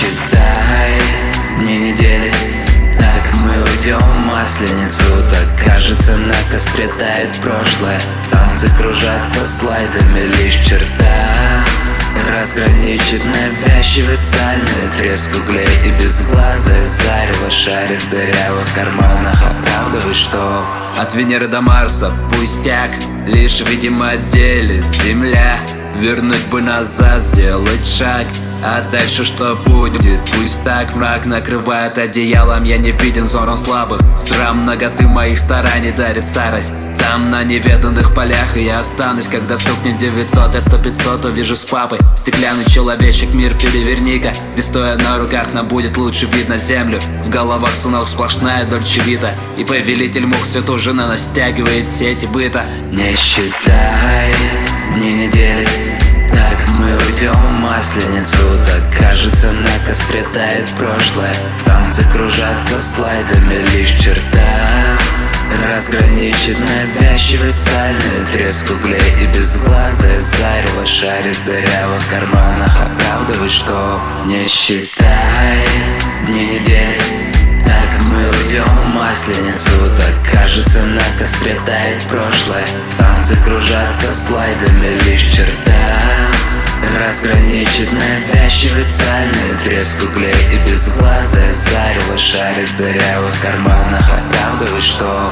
Считай, не недели Так мы уйдем в Масленицу Так кажется на костре тает прошлое. В танцы кружатся слайдами лишь черта Разграничит навязчивый сальный Треск углей и безглазое зарево Шарит в дырявых карманах. Оправдывает, что От Венеры до Марса пустяк Лишь, видимо, делит земля. Вернуть бы назад, сделать шаг. А дальше что будет? Пусть так мрак накрывает одеялом. Я не виден взором слабых. Срам ноготы моих стараний дарит старость. Там на неведанных полях И я останусь, когда стукнет 900 Я 100 500 увижу с папой. Стеклянный человечек, мир переверни-ка. Где стоя на руках нам будет лучше вид на землю. В головах сынов сплошная дольчевита И повелитель мух все ту же на сети быта. Не считай дни недели. Так мы уйдем в масленицу. Так кажется на костре тает прошлое. В танце кружатся слайдами лишь черта. Разграничит навязчивый сальный треск углей И безглазое зарево шарит в дырявых карманах. Оправдывает, что не считай. Дни кажется на костре тает прошлое. В танце кружатся слайдами лишь черта Разграничит навязчивый сальный треск углей И безглазое зарево шарит в дырявых карманах. Оправдывает, что